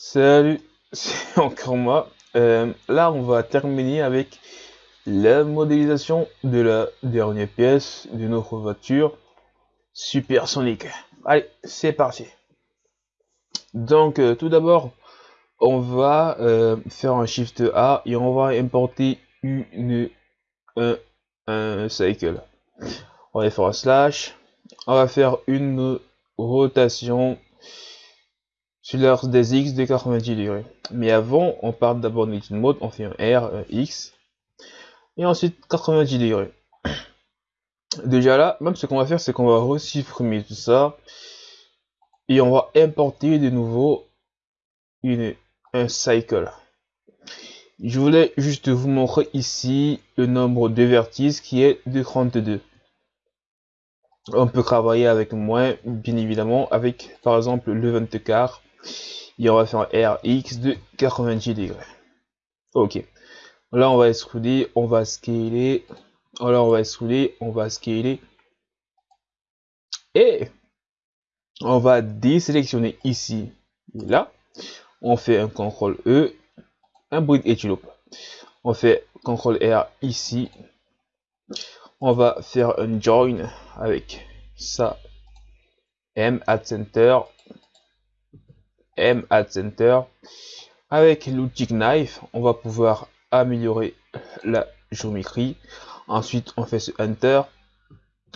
Salut, c'est encore moi. Euh, là, on va terminer avec la modélisation de la dernière pièce de notre voiture supersonique. Allez, c'est parti. Donc, euh, tout d'abord, on va euh, faire un Shift A et on va importer une, un, un cycle. On va faire un slash. On va faire une rotation sur l'axe des X de 90 degrés. Mais avant, on part d'abord de mode, on fait un R, un X, et ensuite 90 degrés. Déjà là, même ce qu'on va faire, c'est qu'on va resupprimer tout ça, et on va importer de nouveau une, un cycle. Je voulais juste vous montrer ici le nombre de vertices qui est de 32. On peut travailler avec moins, bien évidemment, avec par exemple le 24 et on va faire un RX de 90 degrés. Ok. Là, on va extruder, on va scaler. Alors, on va extruder, on va scaler. Et on va désélectionner ici et là. On fait un CTRL E, un bruit Etulope. On fait CTRL R ici. On va faire un join avec ça. M at center M at Center. Avec l'outil Knife, on va pouvoir améliorer la géométrie. Ensuite, on fait ce Enter.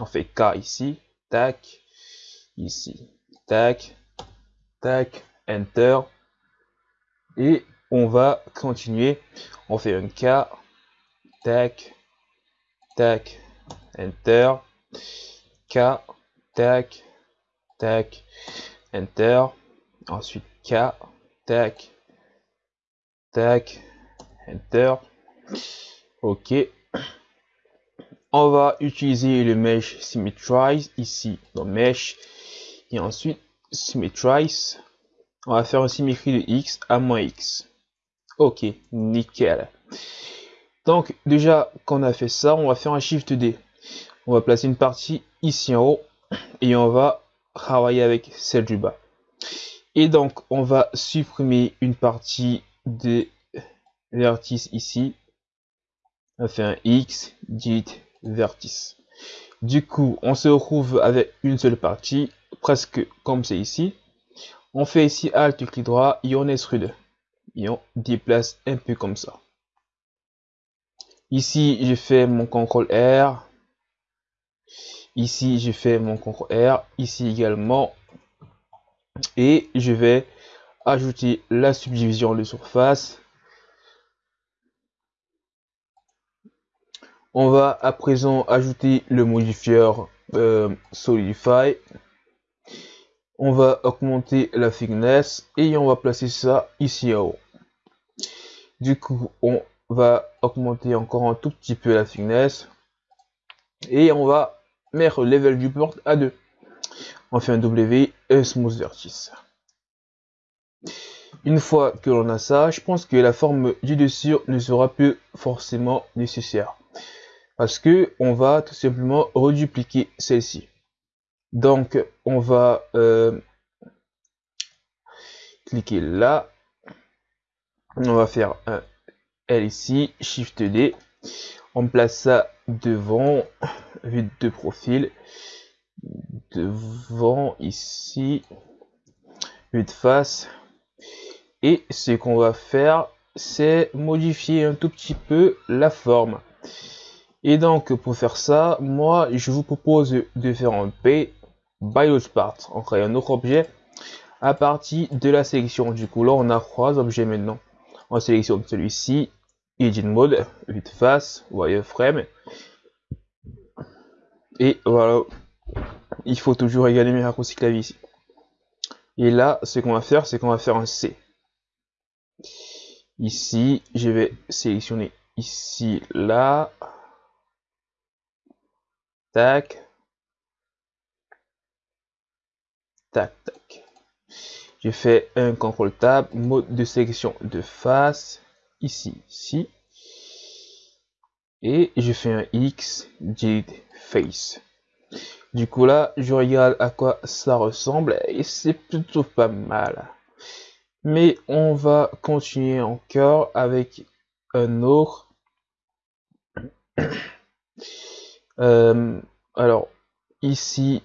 On fait K ici. Tac. Ici. Tac. Tac. Enter. Et on va continuer. On fait un K. Tac. Tac. Enter. K. Tac. Tac. Enter. Ensuite, K, tac, tac, Enter. OK. On va utiliser le Mesh Symmetrize ici dans Mesh. Et ensuite, Symmetrize. On va faire une symétrie de X à moins X. OK, nickel. Donc, déjà qu'on a fait ça, on va faire un Shift D. On va placer une partie ici en haut et on va travailler avec celle du bas. Et donc, on va supprimer une partie des vertices ici. On fait un X, dit vertice. Du coup, on se retrouve avec une seule partie, presque comme c'est ici. On fait ici Alt, clic droit, et on extrude. Et on déplace un peu comme ça. Ici, je fais mon CTRL R. Ici, je fais mon CTRL R. Ici également, et je vais ajouter la subdivision de surface. On va à présent ajouter le modifieur euh, Solidify. On va augmenter la thickness et on va placer ça ici en haut. Du coup, on va augmenter encore un tout petit peu la thickness et on va mettre le level du port à 2 on fait un W et smooth vertice. Une fois que l'on a ça, je pense que la forme du dessus ne sera plus forcément nécessaire. Parce que on va tout simplement redupliquer celle-ci. Donc on va euh, cliquer là. On va faire un L ici, Shift D. On place ça devant, vue de profil devant ici, vue de face. Et ce qu'on va faire, c'est modifier un tout petit peu la forme. Et donc, pour faire ça, moi, je vous propose de faire un P by part. On crée un autre objet à partir de la sélection. Du coup, là, on a trois objets maintenant. On sélectionne celui-ci, Edit Mode, vue de face, wireframe. Et voilà, il faut toujours égaler mes raccourcis clavier ici. Et là, ce qu'on va faire, c'est qu'on va faire un C. Ici, je vais sélectionner ici, là. Tac. Tac, tac. J'ai fait un CTRL Tab, mode de sélection de face, ici, ici. Et je fais un X, delete face. Du coup là, je regarde à quoi ça ressemble et c'est plutôt pas mal. Mais on va continuer encore avec un autre. Euh, alors, ici,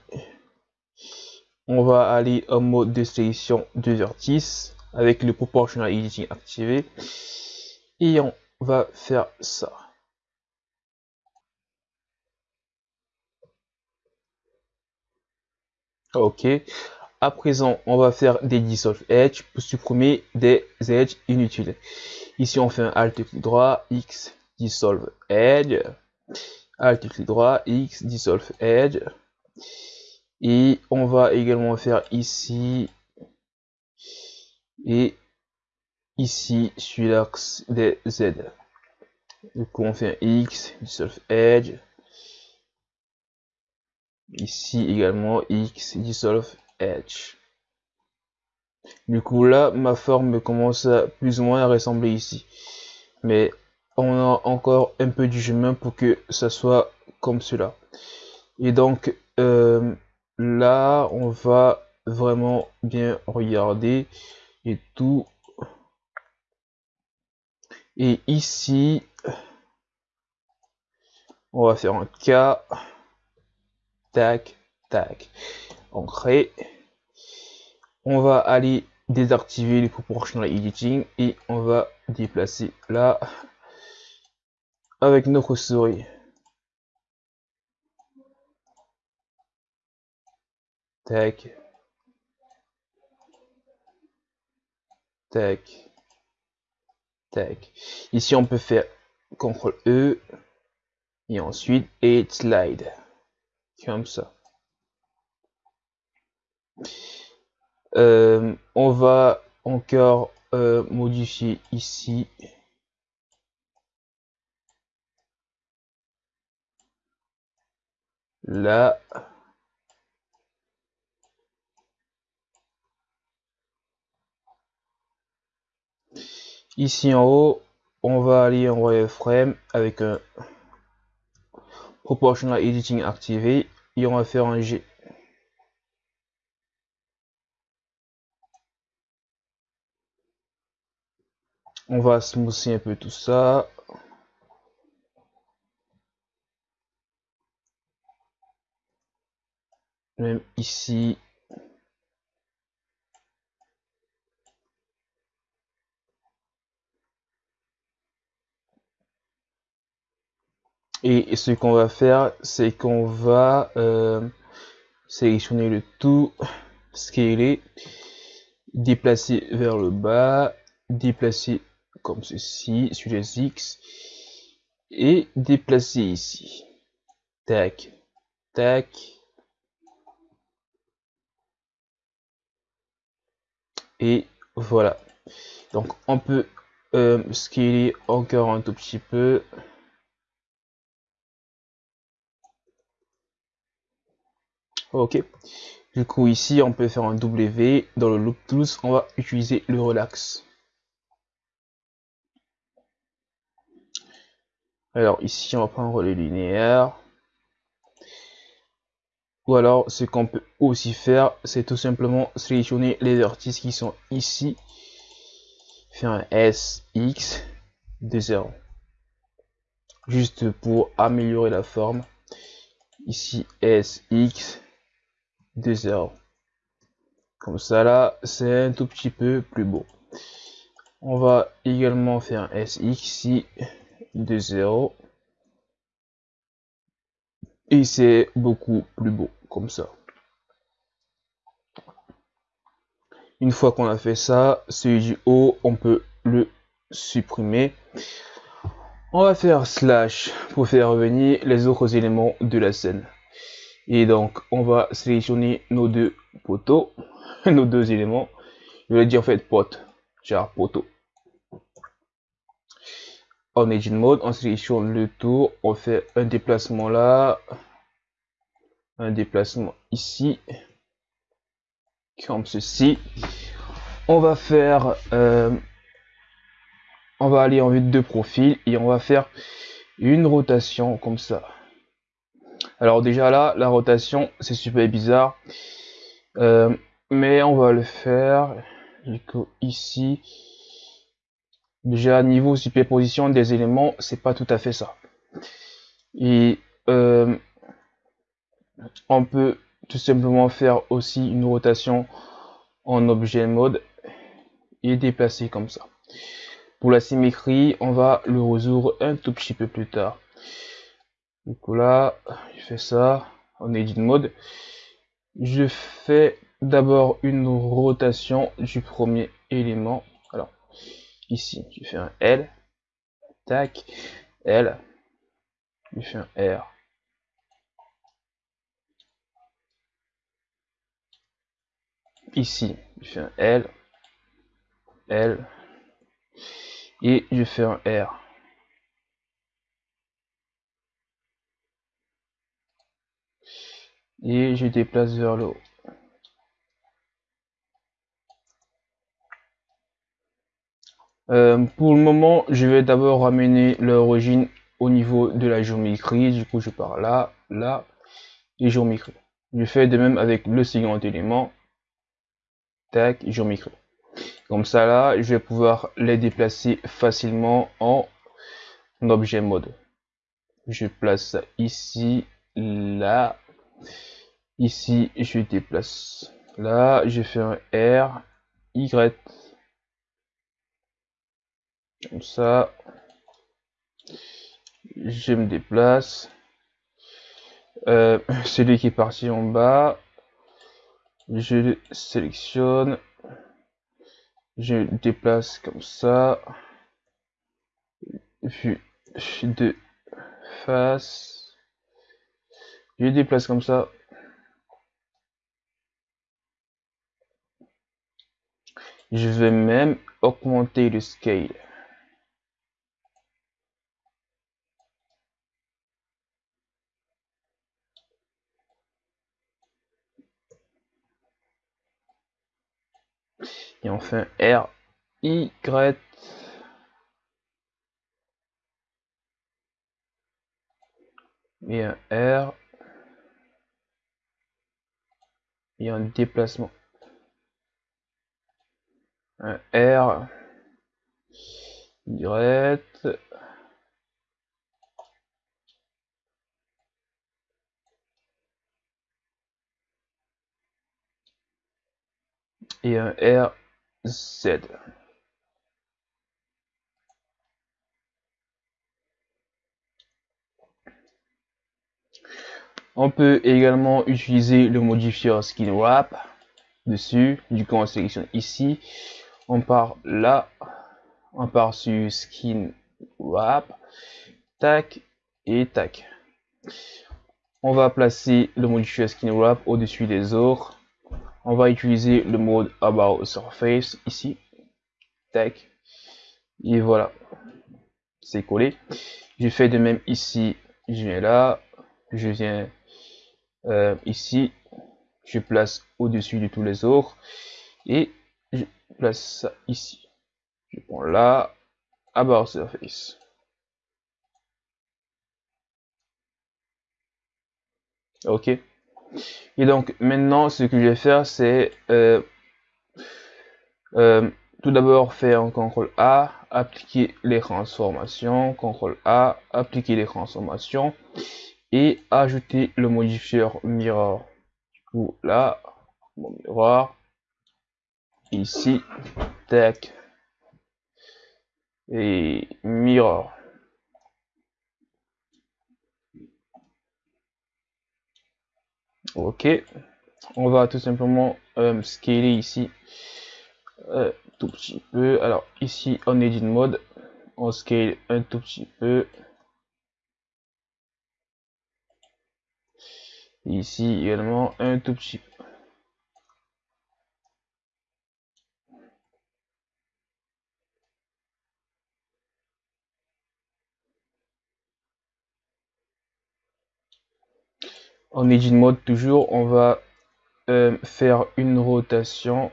on va aller en mode de sélection de vertice avec le proportional editing activé. Et on va faire ça. Ok. À présent, on va faire des dissolve edge pour supprimer des edges inutiles. Ici, on fait un Alt clic droit, X, dissolve edge. Alt clic droit, X, dissolve edge. Et on va également faire ici et ici sur l'axe des Z. Du coup, on fait un X, dissolve edge. Ici également X, dissolve edge. Du coup là, ma forme commence à plus ou moins à ressembler ici. Mais on a encore un peu du chemin pour que ça soit comme cela. Et donc euh, là, on va vraiment bien regarder et tout. Et ici, on va faire un K. Tac, tac. On crée. On va aller désactiver les proportional editing et on va déplacer là avec notre souris. Tac. Tac. Tac. Ici, on peut faire CTRL E et ensuite et slide. Comme ça. Euh, on va encore euh, modifier ici. Là. Ici en haut, on va aller en wireframe avec un proportional editing activé et on va faire un G. On va smoother un peu tout ça. Même ici. Et ce qu'on va faire, c'est qu'on va euh, sélectionner le tout, scaler, déplacer vers le bas, déplacer comme ceci sur les X et déplacer ici. Tac, tac. Et voilà. Donc on peut euh, scaler encore un tout petit peu. Ok. Du coup ici on peut faire un W. Dans le Loop Tools on va utiliser le relax. Alors ici, on va prendre les linéaires. Ou alors, ce qu'on peut aussi faire, c'est tout simplement sélectionner les vertices qui sont ici. Faire un SX de 0. Juste pour améliorer la forme. Ici, SX de 0. Comme ça, là, c'est un tout petit peu plus beau. On va également faire un SX ici de 0 et c'est beaucoup plus beau comme ça une fois qu'on a fait ça celui du haut on peut le supprimer on va faire slash pour faire revenir les autres éléments de la scène et donc on va sélectionner nos deux poteaux nos deux éléments je vais dire en fait pote genre poteau en Edge Mode, on sélectionne le tour, on fait un déplacement là, un déplacement ici, comme ceci. On va faire, euh, on va aller en vue de profil et on va faire une rotation comme ça. Alors déjà là, la rotation, c'est super bizarre, euh, mais on va le faire ici, déjà niveau superposition des éléments, c'est pas tout à fait ça. Et euh, on peut tout simplement faire aussi une rotation en objet mode et déplacer comme ça. Pour la symétrie, on va le résoudre un tout petit peu plus tard. Du coup là, je fais ça en edit mode. Je fais d'abord une rotation du premier élément. Alors, ici, tu fais un L, tac, L, tu fais un R. Ici, je fais un L, L, et je fais un R. Et je déplace vers le haut. Euh, pour le moment, je vais d'abord ramener l'origine au niveau de la géométrie. Du coup, je pars là, là, et géométrie. Je fais de même avec le second élément. Tac, géométrie. Comme ça, là, je vais pouvoir les déplacer facilement en objet mode. Je place ça ici, là, ici, je déplace. Là, je fais un R, Y, comme ça je me déplace. Euh, celui qui est parti en bas je le sélectionne. Je déplace comme ça. Vue de face. Je déplace comme ça je vais même augmenter le scale et enfin R, Y, et un R, et un déplacement. Un R, Y, et un R Z. On peut également utiliser le modifier skin wrap dessus. Du coup, on sélectionne ici. On part là. On part sur skin wrap. Tac et tac. On va placer le modifier skin wrap au-dessus des autres on va utiliser le mode about surface ici. Tac. Et voilà. C'est collé. Je fais de même ici. Je viens là. Je viens euh, ici. Je place au dessus de tous les autres et place ça ici. Je prends là. About surface ok. Et donc maintenant, ce que je vais faire, c'est euh, euh, tout d'abord faire un CTRL A, appliquer les transformations, CTRL A, appliquer les transformations et ajouter le modifier mirror. Du coup, là, mon miroir, ici, tac, et mirror. ok. On va tout simplement euh, scaler ici euh, tout petit peu. Alors ici on edit mode. On scale un tout petit peu. Ici également un tout petit peu en edit mode toujours on va euh, faire une rotation.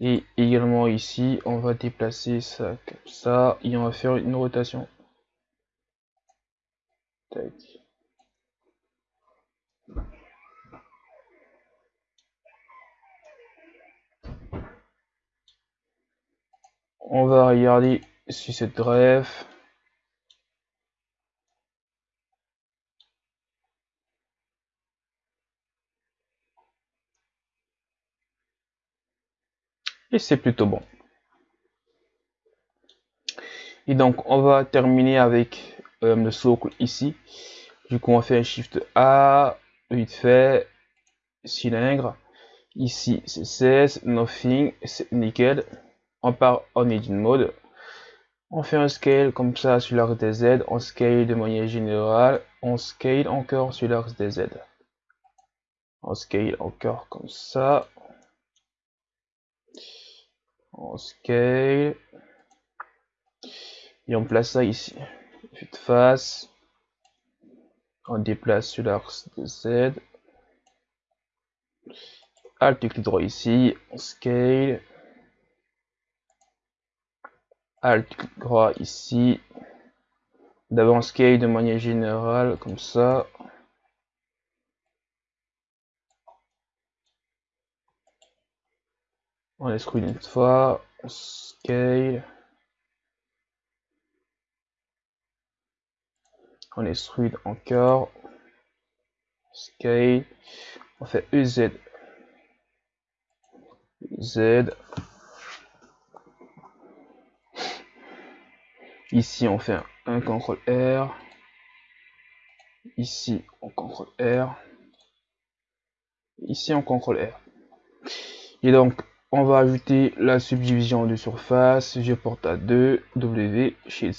Et également ici on va déplacer ça comme ça et on va faire une rotation. On va regarder si c'est ref. Et c'est plutôt bon. Et donc, on va terminer avec euh, le socle ici. Du coup, on fait un Shift A, vite fait, cylindre. Ici, c'est 16, nothing, c'est nickel. On part en edit mode. On fait un scale comme ça sur l'axe des Z. On scale de manière générale. On scale encore sur l'axe des Z. On scale encore comme ça. On scale. Et on place ça ici. Vue de face. On déplace sur l'axe de Z. Alt clic droit ici. On scale. Alt clic droit ici. D'abord on scale de manière générale comme ça. On exclut une fois. On scale. on extrude encore, scale, on fait EZ, Z, ici on fait un CTRL R, ici on CTRL R, ici on CTRL R. Et donc on va ajouter la subdivision de surface, je porte à 2, W, chez.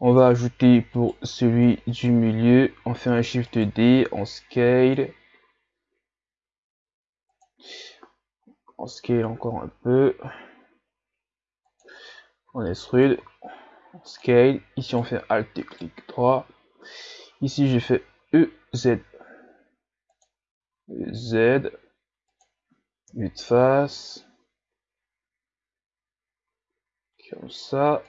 On va ajouter pour celui du milieu, on fait un Shift D, on scale. On scale encore un peu. On extrude. On scale. Ici on fait Alt et clic droit. Ici j'ai fait EZ. Z. Vue de face. Comme ça.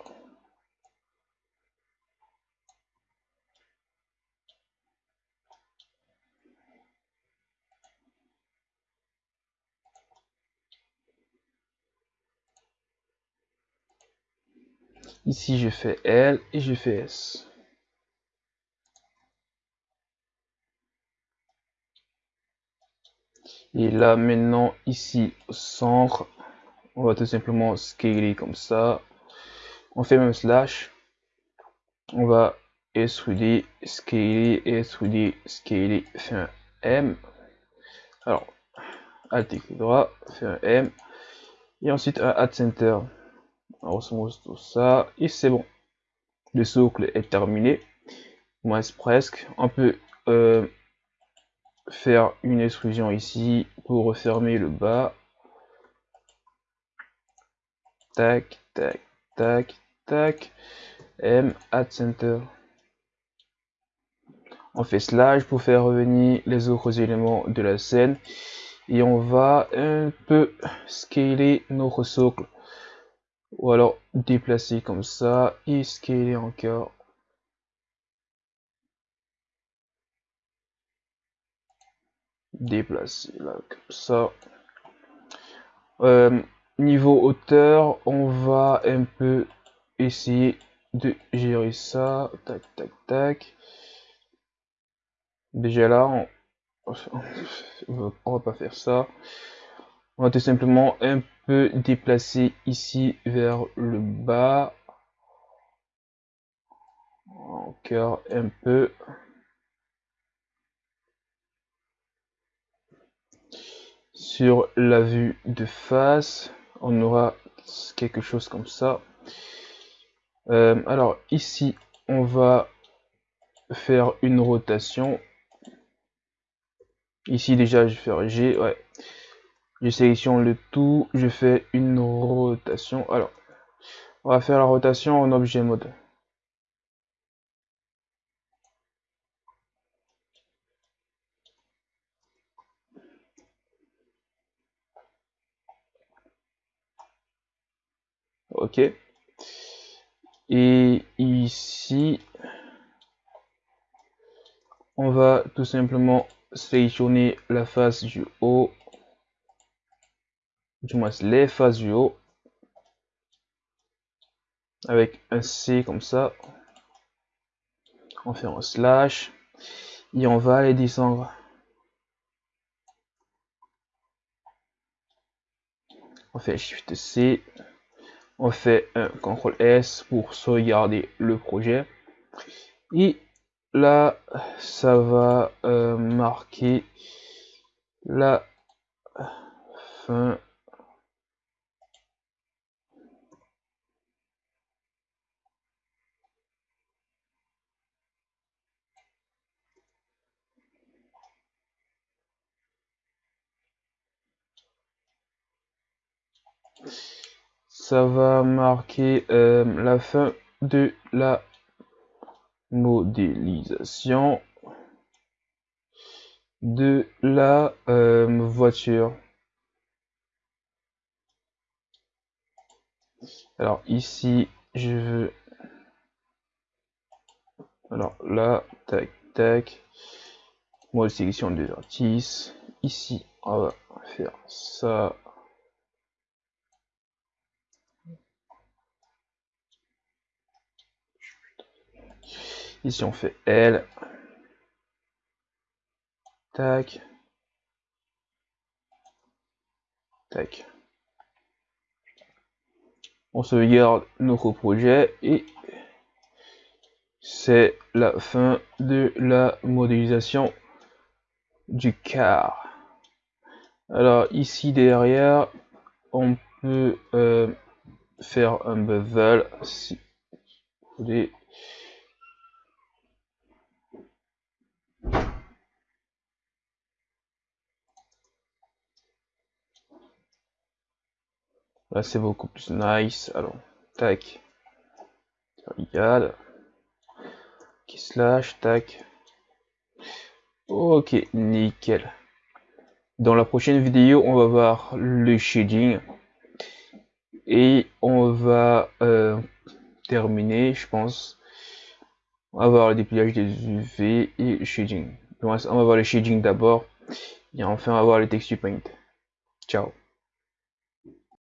Ici, je fais L et je fais S. Et là, maintenant, ici, au centre, on va tout simplement scaler comme ça. On fait même slash. On va extruder, scaler, extruder, scaler, fait un M. Alors, Alt clic droit, fait un M. Et ensuite un Add Center on tout ça et c'est bon le socle est terminé moins presque on peut euh, faire une extrusion ici pour refermer le bas. Tac tac tac tac. M add center. On fait slash pour faire revenir les autres éléments de la scène. Et on va un peu scaler notre socle. Ou alors déplacer comme ça et scaler encore déplacer là comme ça. Euh, niveau hauteur on va un peu essayer de gérer ça. Tac tac tac. Déjà là on, on va pas faire ça. On va tout simplement un peu déplacer ici vers le bas. Encore un peu sur la vue de face on aura quelque chose comme ça euh, alors ici on va faire une rotation ici déjà je vais faire G ouais je sélectionne le tout, je fais une rotation. Alors, on va faire la rotation en objet mode. Ok. Et ici, on va tout simplement sélectionner la face du haut, du moins les faces du haut, avec un C comme ça. On fait un slash et on va aller descendre. On fait Shift C, on fait un CTRL S pour sauvegarder le projet. Et là, ça va euh, marquer la fin ça va marquer euh, la fin de la modélisation de la euh, voiture. Alors ici, je veux... Alors là, tac, tac. Mode sélection des artistes. Ici, on va faire ça. Ici, on fait L. Tac. Tac. On sauvegarde notre projet et c'est la fin de la modélisation du car. Alors ici derrière, on peut euh, faire un bevel si vous voulez Là, c'est beaucoup plus nice. Alors, tac. Regarde. Qui slash, tac. Ok, nickel. Dans la prochaine vidéo, on va voir le shading. Et on va euh, terminer, je pense. On va voir le dépliage des UV et le shading. On va voir le shading d'abord. Et enfin, on va voir le texture paint. Ciao.